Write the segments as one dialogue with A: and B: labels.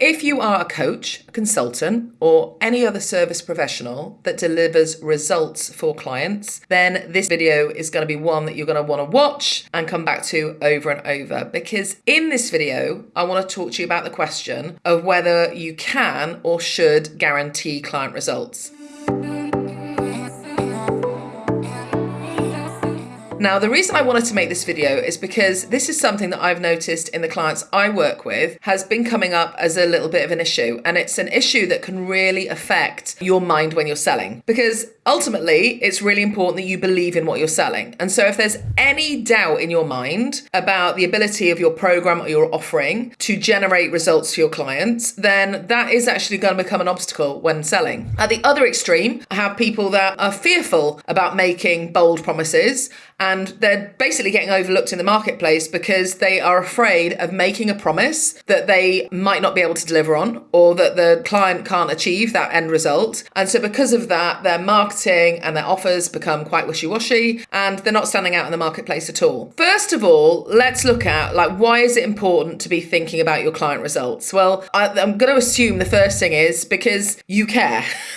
A: If you are a coach, a consultant, or any other service professional that delivers results for clients, then this video is going to be one that you're going to want to watch and come back to over and over. Because in this video, I want to talk to you about the question of whether you can or should guarantee client results. Now, the reason I wanted to make this video is because this is something that I've noticed in the clients I work with has been coming up as a little bit of an issue. And it's an issue that can really affect your mind when you're selling. Because ultimately, it's really important that you believe in what you're selling. And so if there's any doubt in your mind about the ability of your program or your offering to generate results for your clients, then that is actually going to become an obstacle when selling. At the other extreme, I have people that are fearful about making bold promises and they're basically getting overlooked in the marketplace because they are afraid of making a promise that they might not be able to deliver on or that the client can't achieve that end result. And so, because of that, their marketing and their offers become quite wishy washy and they're not standing out in the marketplace at all. First of all, let's look at like why is it important to be thinking about your client results? Well, I, I'm going to assume the first thing is because you care.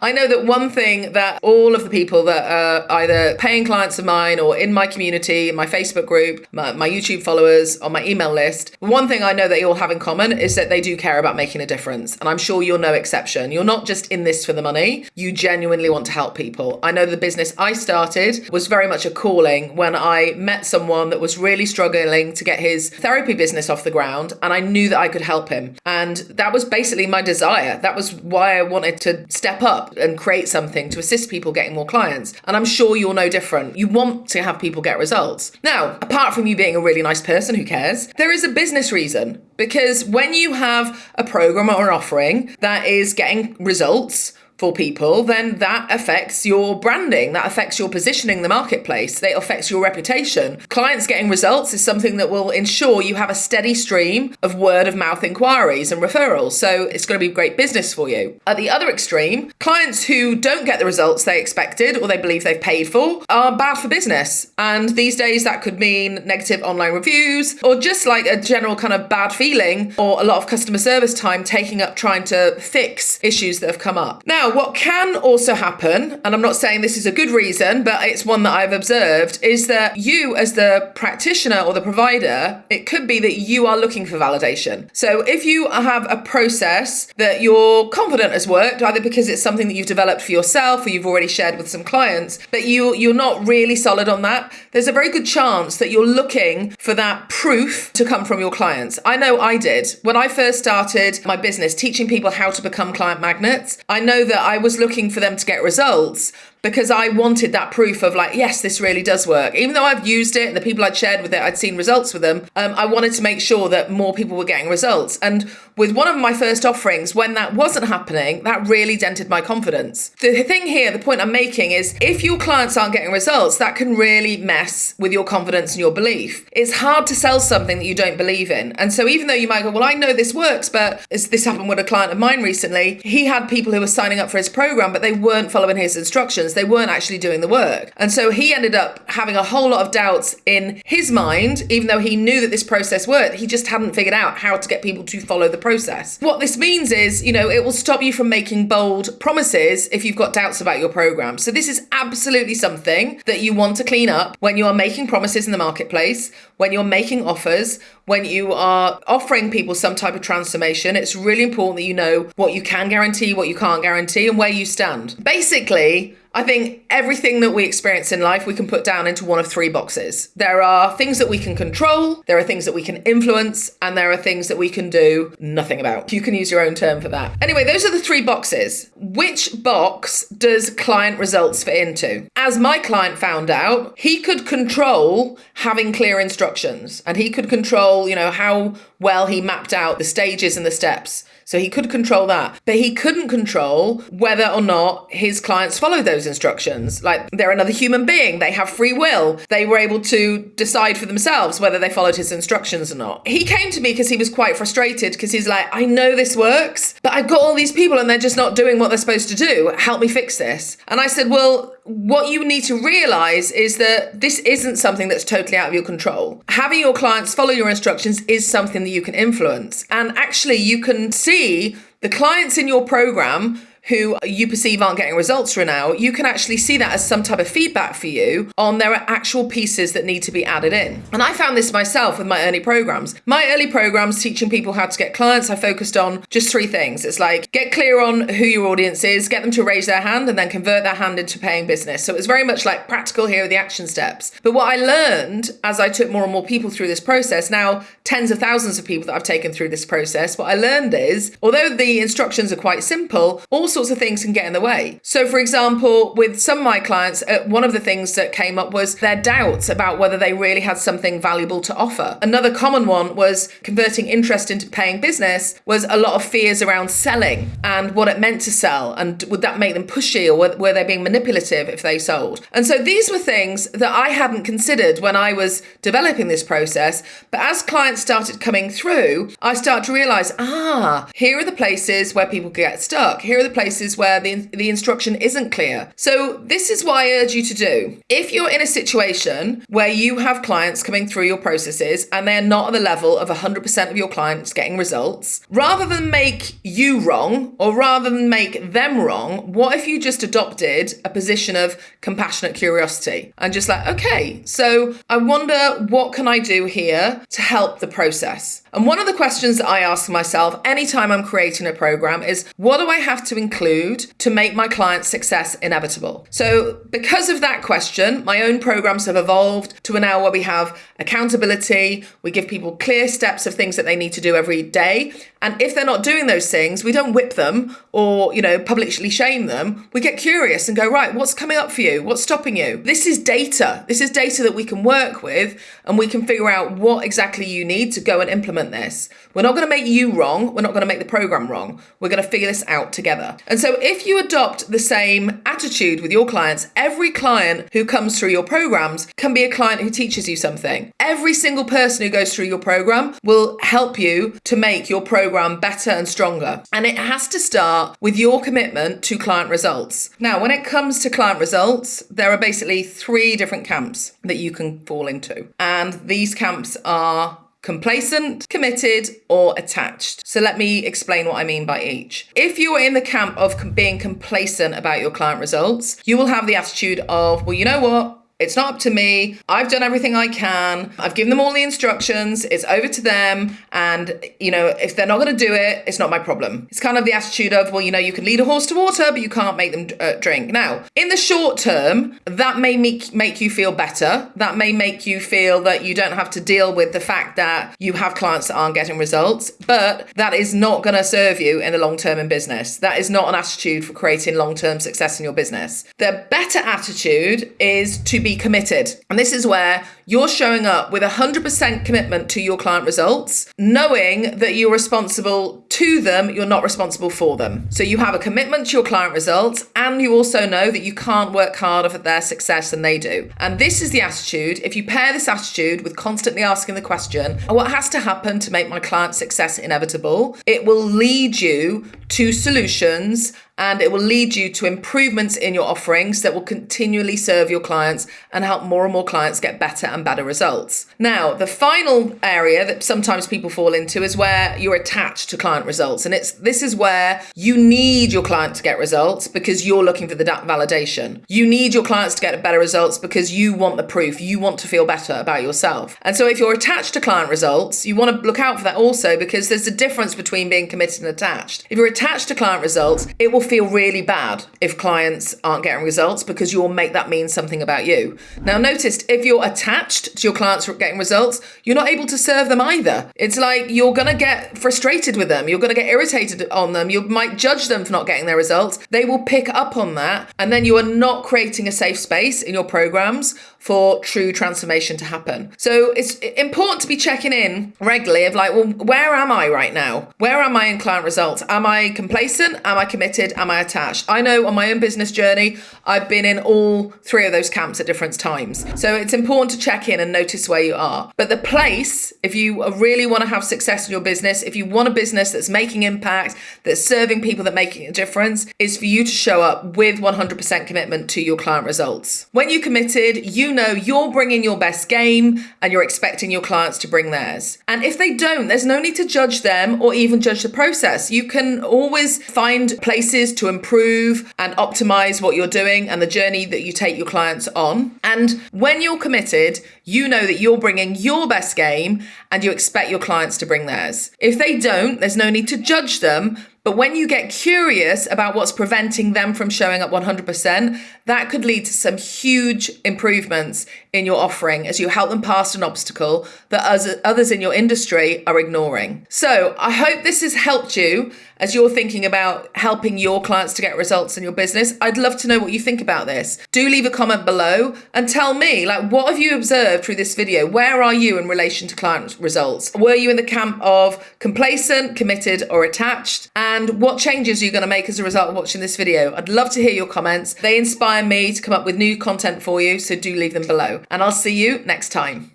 A: I know that one thing that all of the people that are either paying clients of mine or in my community, my Facebook group, my, my YouTube followers, on my email list, one thing I know that you all have in common is that they do care about making a difference. And I'm sure you're no exception. You're not just in this for the money, you genuinely want to help people. I know the business I started was very much a calling when I met someone that was really struggling to get his therapy business off the ground, and I knew that I could help him. And that was basically my desire. That was why I wanted to step up and create something to assist people getting more clients. And I'm sure you're no different. You want to have people get results. Now, apart from you being a really nice person who cares, there is a business reason because when you have a program or an offering that is getting results, for people, then that affects your branding, that affects your positioning in the marketplace, that affects your reputation. Clients getting results is something that will ensure you have a steady stream of word of mouth inquiries and referrals. So it's going to be great business for you. At the other extreme, clients who don't get the results they expected or they believe they've paid for are bad for business. And these days that could mean negative online reviews or just like a general kind of bad feeling or a lot of customer service time taking up trying to fix issues that have come up. Now, what can also happen, and I'm not saying this is a good reason, but it's one that I've observed, is that you, as the practitioner or the provider, it could be that you are looking for validation. So if you have a process that you're confident has worked, either because it's something that you've developed for yourself or you've already shared with some clients, but you you're not really solid on that, there's a very good chance that you're looking for that proof to come from your clients. I know I did. When I first started my business teaching people how to become client magnets, I know that that I was looking for them to get results, because I wanted that proof of like, yes, this really does work. Even though I've used it and the people I'd shared with it, I'd seen results with them, um, I wanted to make sure that more people were getting results. And with one of my first offerings, when that wasn't happening, that really dented my confidence. The thing here, the point I'm making is if your clients aren't getting results, that can really mess with your confidence and your belief. It's hard to sell something that you don't believe in. And so even though you might go, well, I know this works, but this happened with a client of mine recently, he had people who were signing up for his program, but they weren't following his instructions they weren't actually doing the work. And so he ended up having a whole lot of doubts in his mind, even though he knew that this process worked. He just hadn't figured out how to get people to follow the process. What this means is, you know, it will stop you from making bold promises if you've got doubts about your program. So this is absolutely something that you want to clean up when you are making promises in the marketplace, when you're making offers, when you are offering people some type of transformation. It's really important that you know what you can guarantee, what you can't guarantee, and where you stand. Basically, I think everything that we experience in life we can put down into one of three boxes. There are things that we can control, there are things that we can influence, and there are things that we can do nothing about. You can use your own term for that. Anyway, those are the three boxes. Which box does client results fit into? As my client found out, he could control having clear instructions and he could control, you know, how well he mapped out the stages and the steps. So he could control that. But he couldn't control whether or not his clients follow those instructions. Like they're another human being, they have free will. They were able to decide for themselves whether they followed his instructions or not. He came to me because he was quite frustrated because he's like, I know this works, but I've got all these people and they're just not doing what they're supposed to do. Help me fix this. And I said, Well, what you need to realize is that this isn't something that's totally out of your control. Having your clients follow your instructions is something that you can influence. And actually, you can see the clients in your program who you perceive aren't getting results for now, you can actually see that as some type of feedback for you on there are actual pieces that need to be added in. And I found this myself with my early programs. My early programs teaching people how to get clients, I focused on just three things. It's like get clear on who your audience is, get them to raise their hand, and then convert that hand into paying business. So it was very much like practical here are the action steps. But what I learned as I took more and more people through this process, now tens of thousands of people that I've taken through this process, what I learned is although the instructions are quite simple, also sorts of things can get in the way. So, for example, with some of my clients, uh, one of the things that came up was their doubts about whether they really had something valuable to offer. Another common one was converting interest into paying business was a lot of fears around selling and what it meant to sell and would that make them pushy or were, were they being manipulative if they sold. And so these were things that I hadn't considered when I was developing this process. But as clients started coming through, I start to realize, ah, here are the places where people get stuck. Here are the places places where the, the instruction isn't clear. So, this is what I urge you to do. If you're in a situation where you have clients coming through your processes and they're not at the level of 100% of your clients getting results, rather than make you wrong or rather than make them wrong, what if you just adopted a position of compassionate curiosity and just like, okay, so I wonder what can I do here to help the process? And one of the questions that I ask myself anytime I'm creating a program is what do I have to include to make my client's success inevitable? So, because of that question, my own programs have evolved to an hour where we have accountability, we give people clear steps of things that they need to do every day. And if they're not doing those things, we don't whip them or, you know, publicly shame them. We get curious and go, right, what's coming up for you? What's stopping you? This is data. This is data that we can work with and we can figure out what exactly you need to go and implement implement this. We're not going to make you wrong. We're not going to make the program wrong. We're going to figure this out together. And so if you adopt the same attitude with your clients, every client who comes through your programs can be a client who teaches you something. Every single person who goes through your program will help you to make your program better and stronger. And it has to start with your commitment to client results. Now, when it comes to client results, there are basically three different camps that you can fall into. And these camps are complacent, committed, or attached. So let me explain what I mean by each. If you are in the camp of being complacent about your client results, you will have the attitude of, well, you know what? It's not up to me. I've done everything I can. I've given them all the instructions. It's over to them. And, you know, if they're not going to do it, it's not my problem. It's kind of the attitude of, well, you know, you can lead a horse to water, but you can't make them uh, drink. Now, in the short term, that may make, make you feel better. That may make you feel that you don't have to deal with the fact that you have clients that aren't getting results, but that is not going to serve you in the long term in business. That is not an attitude for creating long term success in your business. The better attitude is to be committed. And this is where you're showing up with 100% commitment to your client results, knowing that you're responsible to them, you're not responsible for them. So you have a commitment to your client results, and you also know that you can't work harder for their success than they do. And this is the attitude. If you pair this attitude with constantly asking the question, what has to happen to make my client success inevitable? It will lead you to solutions and it will lead you to improvements in your offerings that will continually serve your clients and help more and more clients get better and better results. Now, the final area that sometimes people fall into is where you're attached to client results. And it's this is where you need your client to get results because you're looking for the validation. You need your clients to get better results because you want the proof. You want to feel better about yourself. And so if you're attached to client results, you want to look out for that also because there's a difference between being committed and attached. If you're attached to client results, it will feel really bad if clients aren't getting results because you'll make that mean something about you. Now, notice if you're attached to your clients getting results, you're not able to serve them either. It's like you're going to get frustrated with them, you're going to get irritated on them, you might judge them for not getting their results. They will pick up on that, and then you are not creating a safe space in your programs for true transformation to happen. So it's important to be checking in regularly of like, well, where am I right now? Where am I in client results? Am I I complacent? Am I committed? Am I attached? I know on my own business journey, I've been in all three of those camps at different times. So it's important to check in and notice where you are. But the place, if you really want to have success in your business, if you want a business that's making impact, that's serving people, that making a difference, is for you to show up with 100% commitment to your client results. When you committed, you know you're bringing your best game and you're expecting your clients to bring theirs. And if they don't, there's no need to judge them or even judge the process. You can always find places to improve and optimize what you're doing and the journey that you take your clients on. And when you're committed, you know that you're bringing your best game and you expect your clients to bring theirs. If they don't, there's no need to judge them but when you get curious about what's preventing them from showing up 100%, that could lead to some huge improvements in your offering as you help them past an obstacle that others in your industry are ignoring. So I hope this has helped you as you're thinking about helping your clients to get results in your business. I'd love to know what you think about this. Do leave a comment below and tell me, like, what have you observed through this video? Where are you in relation to client results? Were you in the camp of complacent, committed, or attached? And what changes are you going to make as a result of watching this video? I'd love to hear your comments. They inspire me to come up with new content for you, so do leave them below. And I'll see you next time.